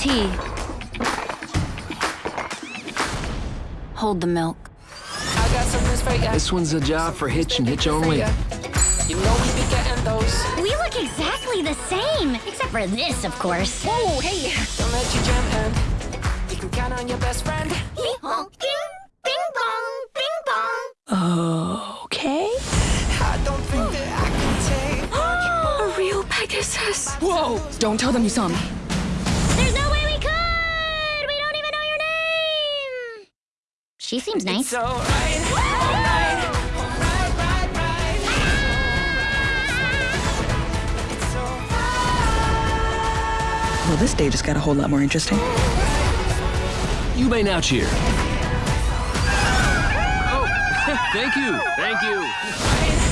tea. Hold the milk. I got some news for ya. This one's a job for Hitch and Hitch only. You know we be getting those. We look exactly the same, except for this, of course. Whoa, hey, don't let you jam in. You can count on your best friend. Bing pong, bing pong, bing pong. Okay. I don't think that I can take. A real Pegasus. Whoa! Don't tell them you saw me. She seems nice. Well, this day just got a whole lot more interesting. You may now cheer. Oh, thank you, thank you.